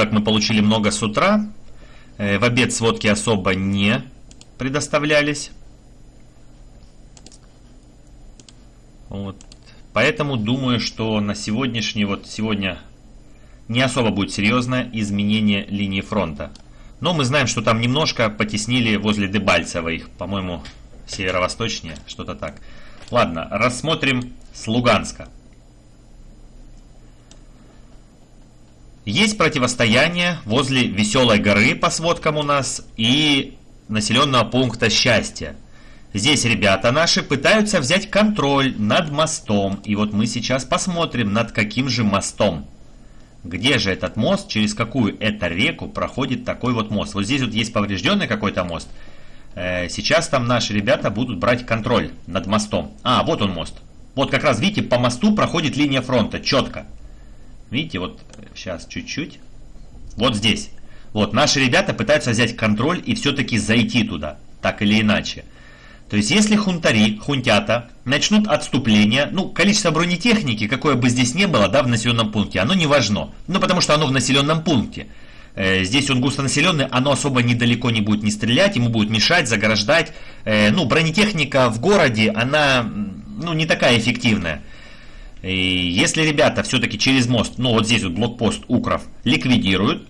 Так, мы получили много с утра. Э, в обед сводки особо не предоставлялись. Вот. Поэтому думаю, что на сегодняшний, вот сегодня не особо будет серьезное изменение линии фронта. Но мы знаем, что там немножко потеснили возле Дебальцева их, по-моему, северо-восточнее, что-то так. Ладно, рассмотрим с Луганска. Есть противостояние возле Веселой горы по сводкам у нас и населенного пункта Счастья. Здесь ребята наши пытаются взять контроль над мостом. И вот мы сейчас посмотрим, над каким же мостом. Где же этот мост, через какую это реку проходит такой вот мост. Вот здесь вот есть поврежденный какой-то мост. Э, сейчас там наши ребята будут брать контроль над мостом. А, вот он мост. Вот как раз, видите, по мосту проходит линия фронта, четко. Видите, вот сейчас чуть-чуть. Вот здесь. Вот, наши ребята пытаются взять контроль и все-таки зайти туда, так или иначе. То есть, если хунтари, хунтята, начнут отступление, ну, количество бронетехники, какое бы здесь не было, да, в населенном пункте, оно не важно. Ну, потому что оно в населенном пункте. Э, здесь он густонаселенный, оно особо недалеко не будет не стрелять, ему будет мешать, заграждать. Э, ну, бронетехника в городе, она, ну, не такая эффективная. И если ребята все-таки через мост, ну, вот здесь вот блокпост Укров, ликвидируют,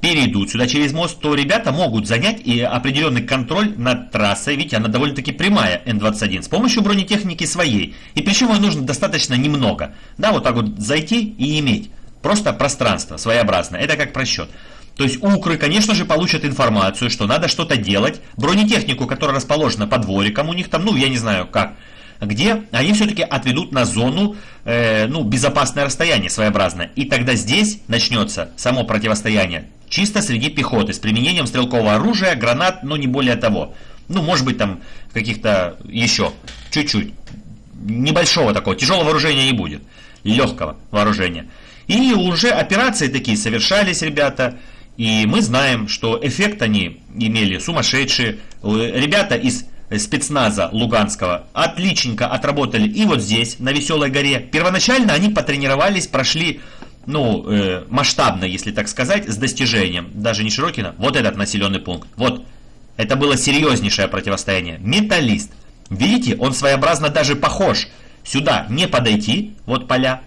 перейдут сюда через мост, то ребята могут занять и определенный контроль над трассой. Видите, она довольно-таки прямая, Н-21, с помощью бронетехники своей. И причем ее нужно достаточно немного. Да, вот так вот зайти и иметь. Просто пространство своеобразное. Это как просчет. То есть укры, конечно же, получат информацию, что надо что-то делать. Бронетехнику, которая расположена под двориком у них там, ну, я не знаю как, где они все-таки отведут на зону, э, ну, безопасное расстояние своеобразное. И тогда здесь начнется само противостояние Чисто среди пехоты, с применением стрелкового оружия, гранат, но не более того. Ну, может быть, там каких-то еще, чуть-чуть. Небольшого такого, тяжелого вооружения не будет. Легкого вооружения. И уже операции такие совершались, ребята. И мы знаем, что эффект они имели сумасшедшие. Ребята из спецназа Луганского отличненько отработали и вот здесь, на Веселой горе. Первоначально они потренировались, прошли ну, э, масштабно, если так сказать, с достижением, даже не Широкина, вот этот населенный пункт. Вот, это было серьезнейшее противостояние. Металлист. Видите, он своеобразно даже похож. Сюда не подойти, вот поля,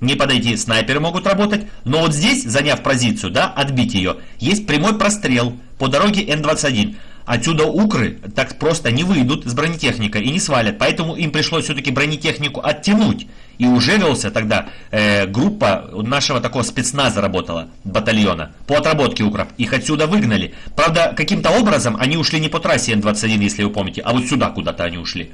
не подойти, снайперы могут работать, но вот здесь, заняв позицию, да, отбить ее, есть прямой прострел по дороге Н-21. Отсюда укры так просто не выйдут с бронетехникой и не свалят, поэтому им пришлось все-таки бронетехнику оттянуть. И уже велся тогда э, группа нашего такого спецназа работала, батальона, по отработке укров. Их отсюда выгнали. Правда, каким-то образом они ушли не по трассе Н-21, если вы помните, а вот сюда куда-то они ушли.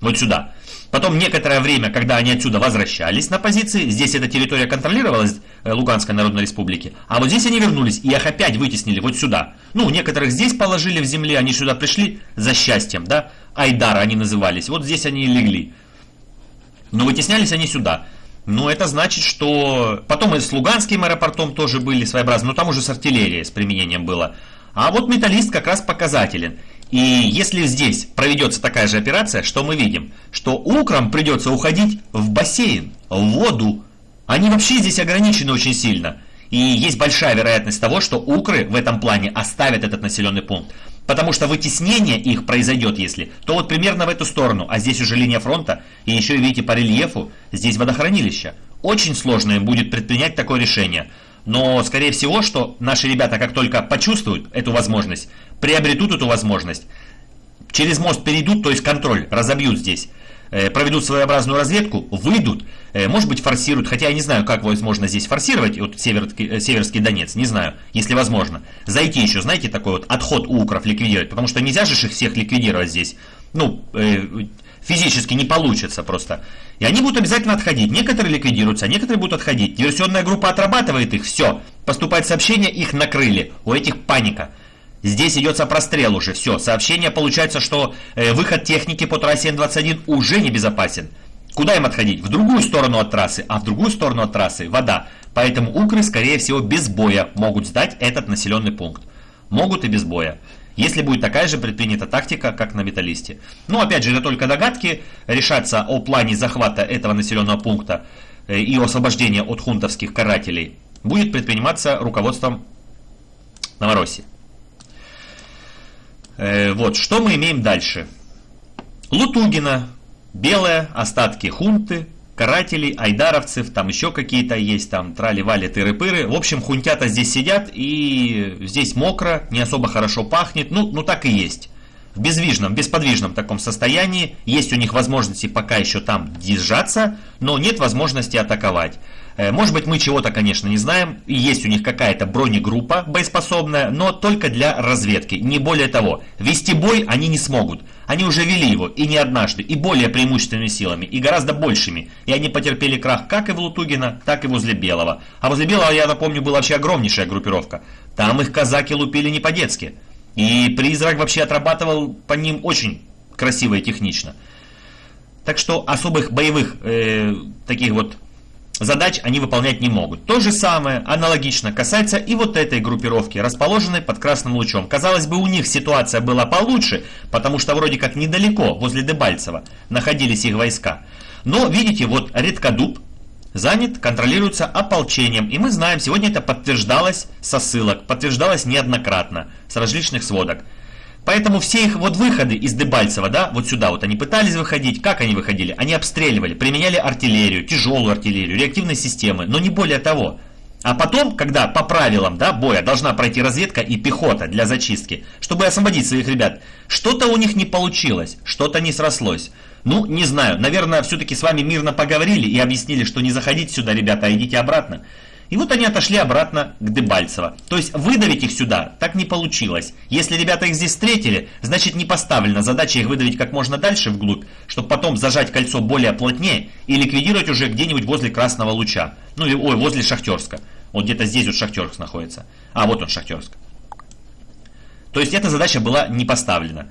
Вот сюда. Потом некоторое время, когда они отсюда возвращались на позиции, здесь эта территория контролировалась э, Луганской Народной Республики, а вот здесь они вернулись и их опять вытеснили вот сюда. Ну, некоторых здесь положили в земле, они сюда пришли за счастьем, да, Айдара они назывались, вот здесь они и легли. Но вытеснялись они сюда. Ну, это значит, что... Потом и с Луганским аэропортом тоже были своеобразные, но там уже с артиллерией с применением было. А вот металлист как раз показателен. И если здесь проведется такая же операция, что мы видим? Что украм придется уходить в бассейн, в воду. Они вообще здесь ограничены очень сильно. И есть большая вероятность того, что укры в этом плане оставят этот населенный пункт. Потому что вытеснение их произойдет, если, то вот примерно в эту сторону, а здесь уже линия фронта, и еще, видите, по рельефу, здесь водохранилище. Очень сложно им будет предпринять такое решение. Но, скорее всего, что наши ребята, как только почувствуют эту возможность, приобретут эту возможность, через мост перейдут, то есть контроль разобьют здесь, Э, проведут своеобразную разведку, выйдут, э, может быть форсируют, хотя я не знаю, как возможно здесь форсировать, вот Северский, э, Северский Донец, не знаю, если возможно. Зайти еще, знаете, такой вот отход у укров ликвидировать, потому что нельзя же их всех ликвидировать здесь, ну, физически не получится просто. И они будут обязательно отходить. Некоторые ликвидируются, а некоторые будут отходить. Диверсионная группа отрабатывает их, все. Поступает сообщение, их накрыли. У этих паника. Здесь идется прострел уже, все. Сообщение получается, что э, выход техники по трассе Н-21 уже небезопасен. Куда им отходить? В другую сторону от трассы, а в другую сторону от трассы вода. Поэтому укры, скорее всего, без боя могут сдать этот населенный пункт. Могут и без боя. Если будет такая же предпринята тактика, как на металлисте. Но опять же, это только догадки. Решаться о плане захвата этого населенного пункта э, и освобождения от хунтовских карателей будет предприниматься руководством Новороссии. Э, вот, что мы имеем дальше? Лутугина, белые остатки хунты, карателей, айдаровцев, там еще какие-то есть, там трали-вали, тыры-пыры. В общем, хунтята здесь сидят, и здесь мокро, не особо хорошо пахнет, ну, ну так и есть. В безвижном, бесподвижном таком состоянии, есть у них возможности пока еще там держаться, но нет возможности атаковать. Э, может быть, мы чего-то, конечно, не знаем. Есть у них какая-то бронегруппа боеспособная, но только для разведки. Не более того. Вести бой они не смогут. Они уже вели его, и не однажды, и более преимущественными силами, и гораздо большими. И они потерпели крах как и в Лутугина, так и возле Белого. А возле Белого, я напомню, была вообще огромнейшая группировка. Там их казаки лупили не по-детски. И Призрак вообще отрабатывал по ним очень красиво и технично. Так что особых боевых э, таких вот задач они выполнять не могут. То же самое, аналогично, касается и вот этой группировки, расположенной под красным лучом. Казалось бы, у них ситуация была получше, потому что вроде как недалеко, возле Дебальцева, находились их войска. Но, видите, вот Редкодуб занят, контролируется ополчением. И мы знаем, сегодня это подтверждалось со ссылок, подтверждалось неоднократно, с различных сводок. Поэтому все их вот выходы из Дебальцева, да, вот сюда вот они пытались выходить. Как они выходили? Они обстреливали, применяли артиллерию, тяжелую артиллерию, реактивные системы, но не более того. А потом, когда по правилам да, боя должна пройти разведка и пехота для зачистки, чтобы освободить своих ребят, что-то у них не получилось, что-то не срослось. Ну, не знаю, наверное, все-таки с вами мирно поговорили и объяснили, что не заходите сюда, ребята, а идите обратно. И вот они отошли обратно к Дебальцево. То есть выдавить их сюда так не получилось. Если ребята их здесь встретили, значит не поставлена задача их выдавить как можно дальше вглубь, чтобы потом зажать кольцо более плотнее и ликвидировать уже где-нибудь возле Красного Луча. Ну или, ой, возле Шахтерска. Вот где-то здесь вот Шахтерск находится. А, вот он Шахтерск. То есть эта задача была не поставлена.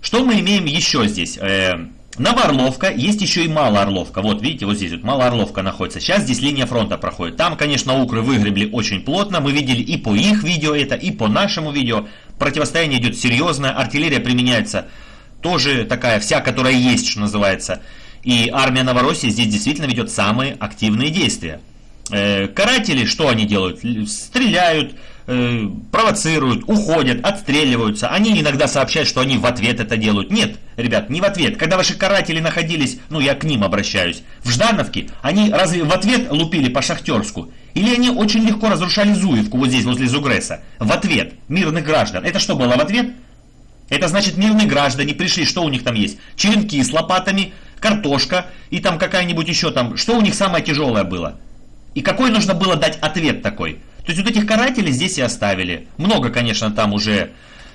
Что мы имеем еще здесь? Э, Новоорловка, есть еще и Малоорловка. Вот, видите, вот здесь вот Малоорловка находится. Сейчас здесь линия фронта проходит. Там, конечно, укры выгребли очень плотно. Мы видели и по их видео это, и по нашему видео. Противостояние идет серьезное. Артиллерия применяется тоже такая вся, которая есть, что называется. И армия Новороссии здесь действительно ведет самые активные действия. Э, каратели, что они делают? Стреляют, э, провоцируют, уходят, отстреливаются. Они иногда сообщают, что они в ответ это делают. Нет, ребят, не в ответ. Когда ваши каратели находились, ну я к ним обращаюсь, в Ждановке, они разве в ответ лупили по Шахтерску? Или они очень легко разрушали Зуевку вот здесь, возле Зугреса? В ответ мирных граждан. Это что было в ответ? Это значит мирные граждане пришли, что у них там есть? Черенки с лопатами, картошка и там какая-нибудь еще там. Что у них самое тяжелое было? И какой нужно было дать ответ такой? То есть вот этих карателей здесь и оставили. Много, конечно, там уже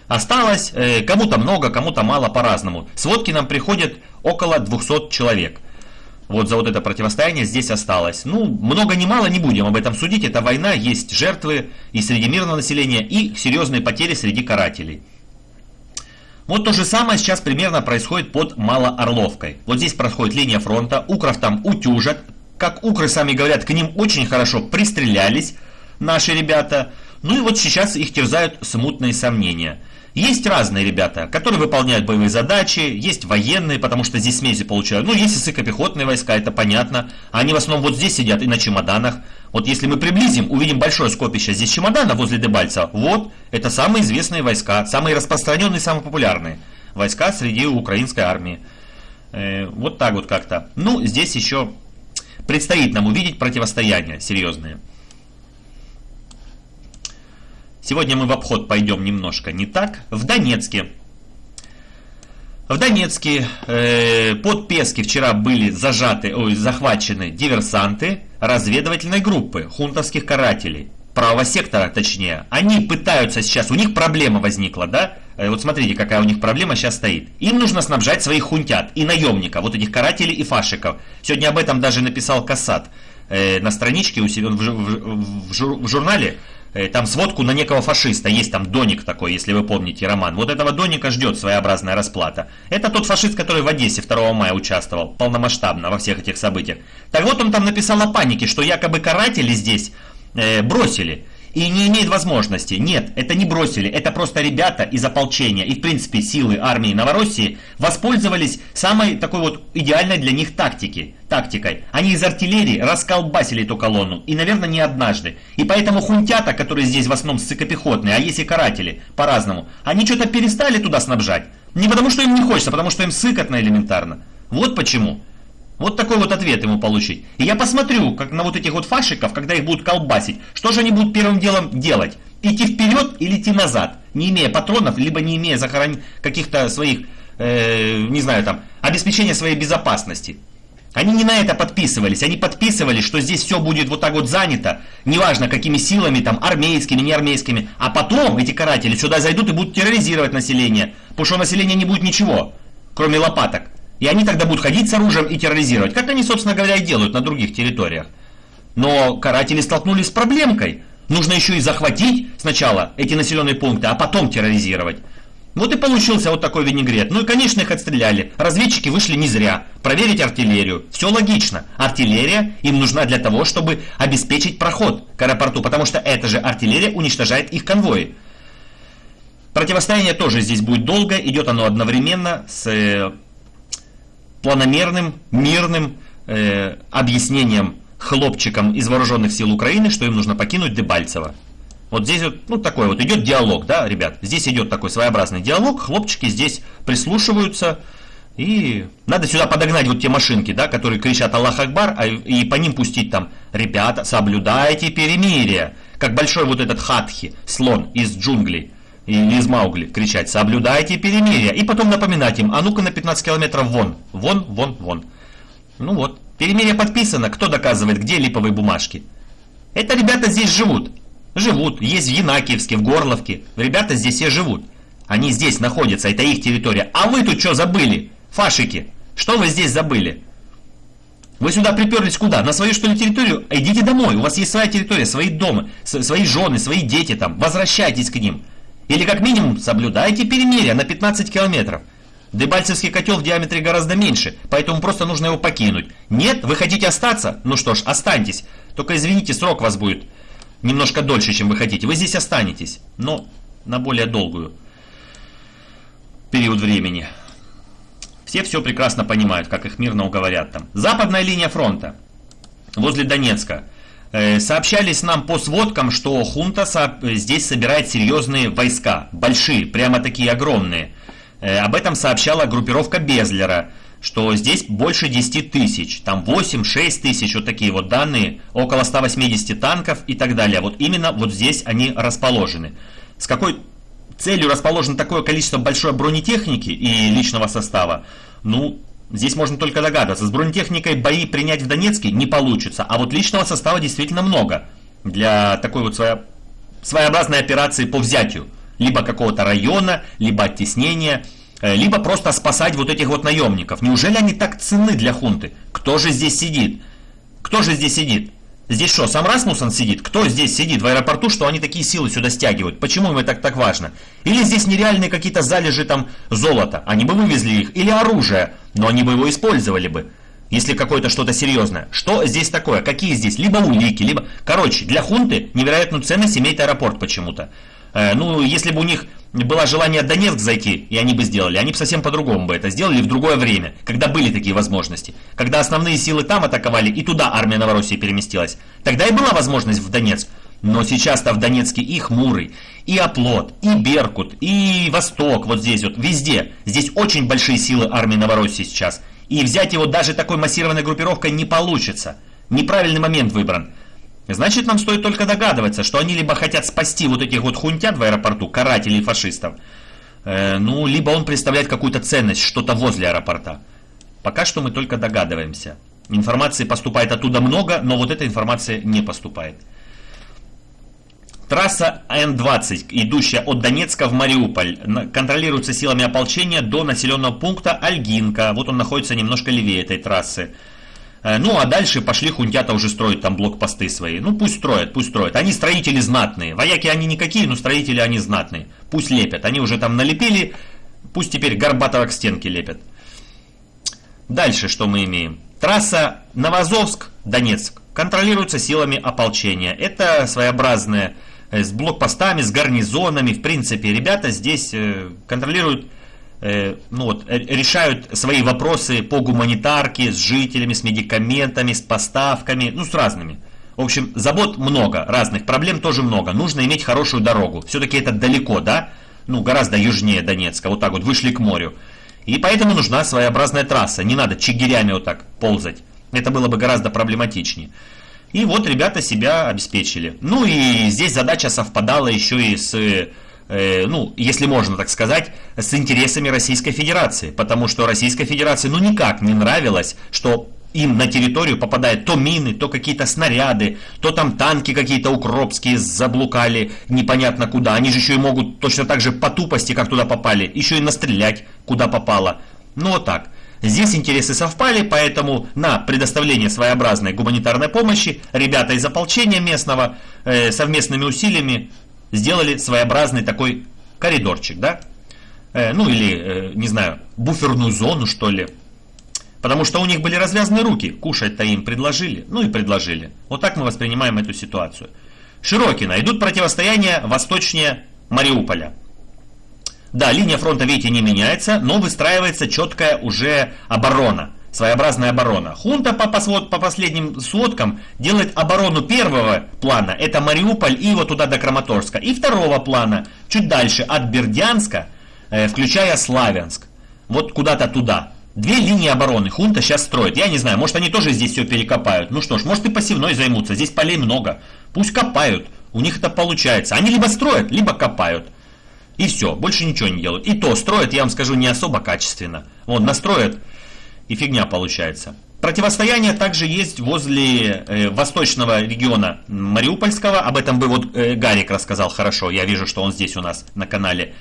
осталось. Э, кому-то много, кому-то мало по-разному. Сводки нам приходят около 200 человек. Вот за вот это противостояние здесь осталось. Ну, много не мало, не будем об этом судить. Это война, есть жертвы и среди мирного населения, и серьезные потери среди карателей. Вот то же самое сейчас примерно происходит под Малоорловкой. Вот здесь происходит линия фронта, укров там утюжат. Как укры сами говорят, к ним очень хорошо пристрелялись наши ребята. Ну и вот сейчас их терзают смутные сомнения. Есть разные ребята, которые выполняют боевые задачи, есть военные, потому что здесь смеси получают. Ну, есть и сыкопехотные войска, это понятно. Они в основном вот здесь сидят и на чемоданах. Вот если мы приблизим, увидим большое скопище здесь чемодана возле Дебальца. Вот, это самые известные войска, самые распространенные, самые популярные войска среди украинской армии. Э, вот так вот как-то. Ну, здесь еще предстоит нам увидеть противостояния серьезные. Сегодня мы в обход пойдем немножко не так. В Донецке. В Донецке э, под Пески вчера были зажаты, ой, захвачены диверсанты разведывательной группы хунтовских карателей. Правого сектора, точнее. Они пытаются сейчас, у них проблема возникла, да? Э, вот смотрите, какая у них проблема сейчас стоит. Им нужно снабжать своих хунтят и наемников, вот этих карателей и фашиков. Сегодня об этом даже написал Касат э, на страничке у себя в, в, в, в журнале там сводку на некого фашиста. Есть там Доник такой, если вы помните роман. Вот этого Доника ждет своеобразная расплата. Это тот фашист, который в Одессе 2 мая участвовал полномасштабно во всех этих событиях. Так вот он там написал о панике, что якобы каратели здесь э, бросили. И не имеет возможности. Нет, это не бросили, это просто ребята из ополчения и в принципе силы армии Новороссии воспользовались самой такой вот идеальной для них тактики, тактикой. Они из артиллерии расколбасили эту колонну и, наверное, не однажды. И поэтому хунтята, которые здесь в основном ссыкопехотные, а есть и каратели, по-разному, они что-то перестали туда снабжать. Не потому что им не хочется, а потому что им сыкотно элементарно. Вот почему. Вот такой вот ответ ему получить. И я посмотрю, как на вот этих вот фашиков, когда их будут колбасить, что же они будут первым делом делать? Идти вперед или идти назад, не имея патронов, либо не имея захорон... каких-то своих, э, не знаю, там, обеспечения своей безопасности. Они не на это подписывались, они подписывались, что здесь все будет вот так вот занято, неважно какими силами, там, армейскими, не армейскими, а потом эти каратели сюда зайдут и будут терроризировать население, потому что у населения не будет ничего, кроме лопаток. И они тогда будут ходить с оружием и терроризировать, как они, собственно говоря, и делают на других территориях. Но каратели столкнулись с проблемкой. Нужно еще и захватить сначала эти населенные пункты, а потом терроризировать. Вот и получился вот такой винегрет. Ну и, конечно, их отстреляли. Разведчики вышли не зря. Проверить артиллерию. Все логично. Артиллерия им нужна для того, чтобы обеспечить проход к аэропорту, потому что эта же артиллерия уничтожает их конвои. Противостояние тоже здесь будет долго. Идет оно одновременно с э, планомерным, мирным э, объяснением хлопчикам из вооруженных сил Украины, что им нужно покинуть Дебальцево. Вот здесь вот, ну, такой вот идет диалог, да, ребят. Здесь идет такой своеобразный диалог, хлопчики здесь прислушиваются, и надо сюда подогнать вот те машинки, да, которые кричат Аллах Акбар, а, и по ним пустить там, ребята, соблюдайте перемирие. Как большой вот этот хатхи, слон из джунглей или из Маугли кричать «Соблюдайте перемирие!» и потом напоминать им «А ну-ка на 15 километров вон! Вон, вон, вон!» Ну вот, перемирие подписано, кто доказывает, где липовые бумажки? Это ребята здесь живут. Живут, есть в Янакиевске, в Горловке. Ребята здесь все живут. Они здесь находятся, это их территория. А вы тут что забыли? Фашики, что вы здесь забыли? Вы сюда приперлись куда? На свою что ли территорию? Идите домой, у вас есть своя территория, свои дома, свои жены, свои дети там. Возвращайтесь к ним. Или как минимум соблюдайте перемирие на 15 километров. Дебальцевский котел в диаметре гораздо меньше, поэтому просто нужно его покинуть. Нет, вы хотите остаться? Ну что ж, останьтесь. Только извините, срок вас будет немножко дольше, чем вы хотите. Вы здесь останетесь, но на более долгую период времени. Все все прекрасно понимают, как их мирно уговорят там. Западная линия фронта возле Донецка. Э, сообщались нам по сводкам, что хунта здесь собирает серьезные войска, большие, прямо такие огромные. Э, об этом сообщала группировка Безлера, что здесь больше 10 тысяч, там 8-6 тысяч, вот такие вот данные, около 180 танков и так далее. Вот именно вот здесь они расположены. С какой целью расположено такое количество большой бронетехники и личного состава? Ну, Здесь можно только догадываться. С бронетехникой бои принять в Донецке не получится, а вот личного состава действительно много для такой вот своеобразной операции по взятию. Либо какого-то района, либо оттеснения, э, либо просто спасать вот этих вот наемников. Неужели они так ценны для хунты? Кто же здесь сидит? Кто же здесь сидит? Здесь что, сам Расмуссен сидит? Кто здесь сидит в аэропорту, что они такие силы сюда стягивают? Почему им это так, так важно? Или здесь нереальные какие-то залежи там золота? Они бы вывезли их. Или оружие, но они бы его использовали бы. Если какое-то что-то серьезное. Что здесь такое? Какие здесь? Либо улики, либо... Короче, для хунты невероятную ценность имеет аэропорт почему-то. Э, ну, если бы у них было желание Донецк зайти, и они бы сделали, они бы совсем по-другому бы это сделали в другое время, когда были такие возможности. Когда основные силы там атаковали, и туда армия Новороссии переместилась. Тогда и была возможность в Донецк. Но сейчас-то в Донецке и Хмурый, и Оплот, и Беркут, и Восток, вот здесь вот, везде. Здесь очень большие силы армии Новороссии сейчас. И взять его даже такой массированной группировкой не получится. Неправильный момент выбран. Значит, нам стоит только догадываться, что они либо хотят спасти вот этих вот хунтят в аэропорту, карателей фашистов, э, ну, либо он представляет какую-то ценность, что-то возле аэропорта. Пока что мы только догадываемся. Информации поступает оттуда много, но вот эта информация не поступает. Трасса Н-20, идущая от Донецка в Мариуполь, контролируется силами ополчения до населенного пункта Альгинка. Вот он находится немножко левее этой трассы. Э, ну, а дальше пошли хунтята уже строить там блокпосты свои. Ну, пусть строят, пусть строят. Они строители знатные. Вояки они никакие, но строители они знатные. Пусть лепят. Они уже там налепили, пусть теперь Горбатова к стенке лепят. Дальше что мы имеем? Трасса Новозовск-Донецк контролируется силами ополчения. Это своеобразная э, с блокпостами, с гарнизонами. В принципе, ребята здесь э, контролируют, ну вот, решают свои вопросы по гуманитарке, с жителями, с медикаментами, с поставками, ну, с разными. В общем, забот много, разных проблем тоже много. Нужно иметь хорошую дорогу. Все-таки это далеко, да? Ну, гораздо южнее Донецка. Вот так вот вышли к морю. И поэтому нужна своеобразная трасса. Не надо чигирями вот так ползать. Это было бы гораздо проблематичнее. И вот ребята себя обеспечили. Ну и здесь задача совпадала еще и с, э, ну, если можно так сказать, с интересами Российской Федерации. Потому что Российской Федерации ну никак не нравилось, что им на территорию попадают то мины, то какие-то снаряды, то там танки какие-то укропские заблукали непонятно куда. Они же еще и могут точно так же по тупости, как туда попали, еще и настрелять куда попало. Ну вот так. Здесь интересы совпали, поэтому на предоставление своеобразной гуманитарной помощи ребята из ополчения местного э, совместными усилиями сделали своеобразный такой коридорчик, да? Э, ну или, э, не знаю, буферную зону, что ли. Потому что у них были развязаны руки, кушать-то им предложили, ну и предложили. Вот так мы воспринимаем эту ситуацию. Широкина. Идут противостояния восточнее Мариуполя. Да, линия фронта, видите, не меняется, но выстраивается четкая уже оборона, своеобразная оборона. Хунта по, посвод, по последним сводкам делает оборону первого плана, это Мариуполь и вот туда до Краматорска, и второго плана, чуть дальше, от Бердянска, э, включая Славянск, вот куда-то туда. Две линии обороны хунта сейчас строит. Я не знаю, может они тоже здесь все перекопают. Ну что ж, может и пассивной займутся. Здесь полей много. Пусть копают. У них это получается. Они либо строят, либо копают. И все, больше ничего не делают. И то строят, я вам скажу, не особо качественно. Вот, настроят, и фигня получается. Противостояние также есть возле э, восточного региона Мариупольского. Об этом бы вот э, Гарик рассказал хорошо. Я вижу, что он здесь у нас на канале.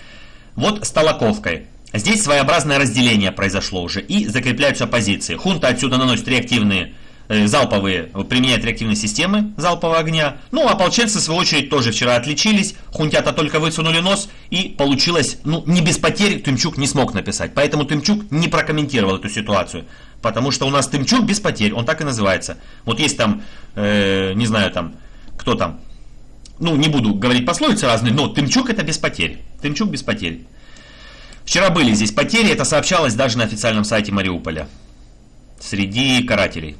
Вот с Толоковкой. Здесь своеобразное разделение произошло уже и закрепляются позиции. Хунта отсюда наносит реактивные залповые, применяют реактивные системы залпового огня. Ну, а ополченцы, в свою очередь, тоже вчера отличились. Хунтята только высунули нос, и получилось, ну, не без потерь Тымчук не смог написать. Поэтому Тымчук не прокомментировал эту ситуацию. Потому что у нас Тымчук без потерь, он так и называется. Вот есть там, э, не знаю, там, кто там, ну, не буду говорить пословицы разные, но Тымчук это без потерь. Тымчук без потерь. Вчера были здесь потери, это сообщалось даже на официальном сайте Мариуполя. Среди карателей.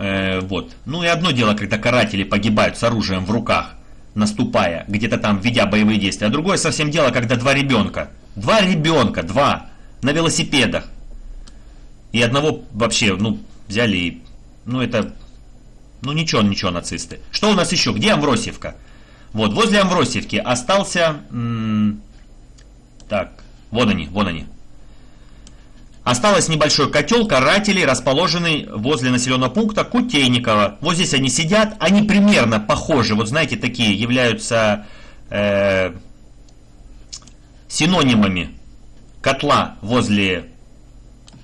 Э, вот. Ну и одно дело, когда каратели погибают с оружием в руках, наступая, где-то там ведя боевые действия. А другое совсем дело, когда два ребенка, два ребенка, два, на велосипедах. И одного вообще, ну, взяли и, ну это, ну ничего, ничего, нацисты. Что у нас еще? Где Амвросевка? Вот, возле Амвросевки остался, так, вот они, вон они. Осталось небольшой котел карателей, расположенный возле населенного пункта Кутейникова. Вот здесь они сидят, они примерно похожи, вот знаете, такие являются э, синонимами котла возле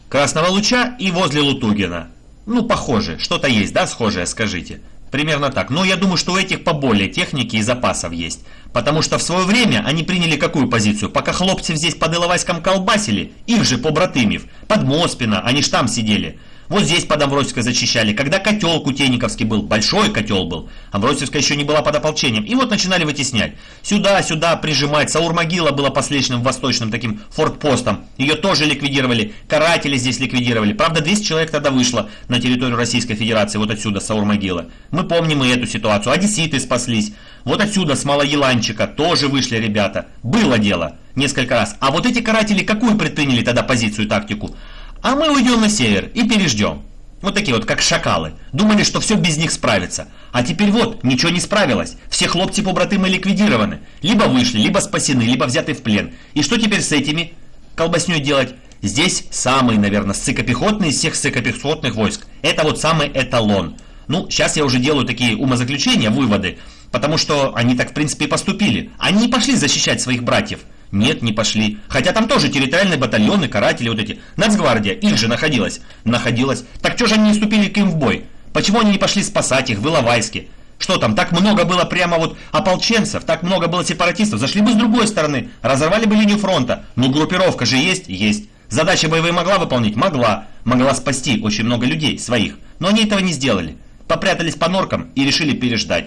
Красного Луча и возле Лутугина. Ну, похоже, что-то есть, да, схожее, скажите. Примерно так. Но я думаю, что у этих поболее техники и запасов есть. Потому что в свое время они приняли какую позицию? Пока хлопцев здесь под Иловайском колбасили, их же побратымев, под Моспина, они ж там сидели. Вот здесь под Амвросевской зачищали. Когда котел Кутейниковский был, большой котел был, Амвросевская еще не была под ополчением. И вот начинали вытеснять. Сюда, сюда прижимать. Саурмогила была последним восточным таким фортпостом. Ее тоже ликвидировали. Каратели здесь ликвидировали. Правда, 200 человек тогда вышло на территорию Российской Федерации, вот отсюда, Саурмогила. Мы помним и эту ситуацию. Одесситы спаслись. Вот отсюда, с Малоеланчика, тоже вышли ребята. Было дело несколько раз. А вот эти каратели какую предприняли тогда позицию, тактику? А мы уйдем на север и переждем. Вот такие вот, как шакалы. Думали, что все без них справится. А теперь вот, ничего не справилось. Все хлопцы-побратымы ликвидированы. Либо вышли, либо спасены, либо взяты в плен. И что теперь с этими колбасней делать? Здесь самый, наверное, ссыкопехотный из всех ссыкопехотных войск. Это вот самый эталон. Ну, сейчас я уже делаю такие умозаключения, выводы. Потому что они так, в принципе, и поступили. Они не пошли защищать своих братьев. Нет, не пошли. Хотя там тоже территориальные батальоны, каратели вот эти. Нацгвардия, их же находилась. Находилась. Так что же они не вступили к им в бой? Почему они не пошли спасать их в Иловайске? Что там, так много было прямо вот ополченцев, так много было сепаратистов. Зашли бы с другой стороны, разорвали бы линию фронта. Ну, группировка же есть? Есть. Задачи боевые могла выполнить? Могла. Могла спасти очень много людей, своих. Но они этого не сделали. попрятались по норкам и решили переждать.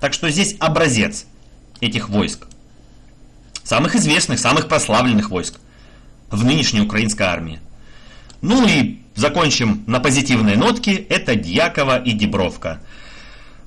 Так что здесь образец этих войск. Самых известных, самых прославленных войск в нынешней украинской армии. Ну и закончим на позитивной нотке. Это Дьякова и Дебровка.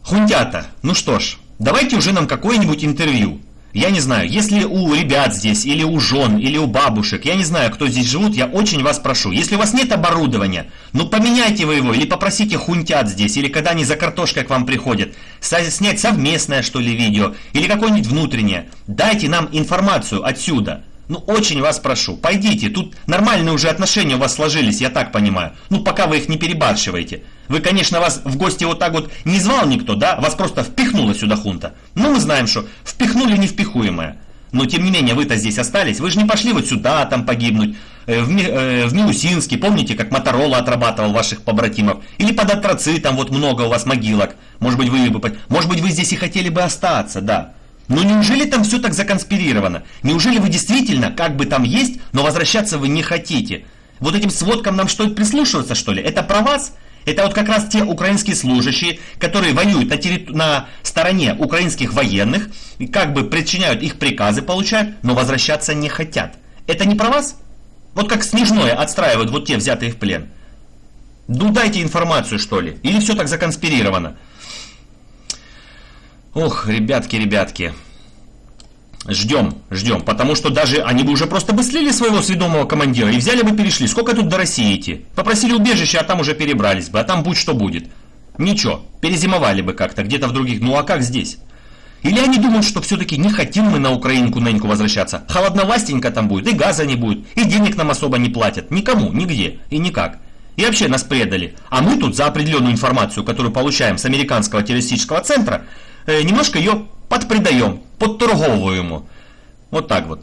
Хунтята, ну что ж, давайте уже нам какое-нибудь интервью. Я не знаю, если у ребят здесь, или у жен, или у бабушек, я не знаю, кто здесь живут, я очень вас прошу. Если у вас нет оборудования, ну поменяйте вы его, или попросите хунтят здесь, или когда они за картошкой к вам приходят, снять совместное, что ли, видео, или какое-нибудь внутреннее. Дайте нам информацию отсюда. Ну, очень вас прошу, пойдите, тут нормальные уже отношения у вас сложились, я так понимаю. Ну, пока вы их не перебарщиваете. Вы, конечно, вас в гости вот так вот не звал никто, да? Вас просто впихнула сюда хунта. Ну, мы знаем, что впихнули невпихуемое. Но, тем не менее, вы-то здесь остались. Вы же не пошли вот сюда там погибнуть. Э, в, э, в Милусинске, помните, как Моторола отрабатывал ваших побратимов? Или под Атроцитом, вот много у вас могилок. Может быть, вы, может быть, вы здесь и хотели бы остаться, да. Но неужели там все так законспирировано? Неужели вы действительно, как бы там есть, но возвращаться вы не хотите? Вот этим сводкам нам что, прислушиваться, что ли? Это про вас? Это вот как раз те украинские служащие, которые воюют на, терри... на стороне украинских военных, и как бы причиняют их приказы, получают, но возвращаться не хотят. Это не про вас? Вот как Снежное отстраивают вот те взятые в плен. Ну дайте информацию, что ли. Или все так законспирировано. Ох, ребятки, ребятки. Ждем, ждем, потому что даже они бы уже просто бы слили своего сведомого командира и взяли бы перешли. Сколько тут до России идти? Попросили убежище, а там уже перебрались бы, а там будь что будет. Ничего, перезимовали бы как-то где-то в других. Ну а как здесь? Или они думают, что все-таки не хотим мы на Украинку неньку возвращаться. Холодновастенько там будет, и газа не будет, и денег нам особо не платят. Никому, нигде и никак. И вообще нас предали. А мы тут за определенную информацию, которую получаем с американского террористического центра, немножко ее подпридаем, подторговываем. Вот так вот.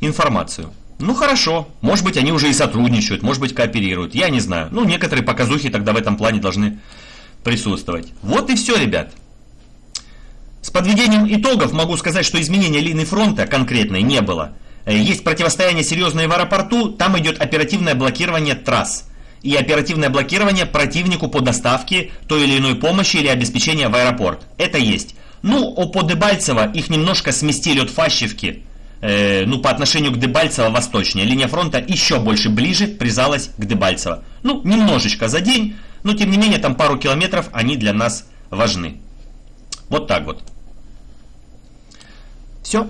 Информацию. Ну хорошо, может быть они уже и сотрудничают, может быть кооперируют, я не знаю. Ну некоторые показухи тогда в этом плане должны присутствовать. Вот и все, ребят. С подведением итогов могу сказать, что изменения линии фронта конкретной не было. Э, есть противостояние серьезное в аэропорту, там идет оперативное блокирование трасс и оперативное блокирование противнику по доставке той или иной помощи или обеспечения в аэропорт. Это есть. Ну, по Дебальцево их немножко сместили от Фащевки, э, ну, по отношению к Дебальцево восточнее. Линия фронта еще больше ближе прижалась к Дебальцево. Ну, немножечко за день, но тем не менее там пару километров они для нас важны. Вот так вот. Все.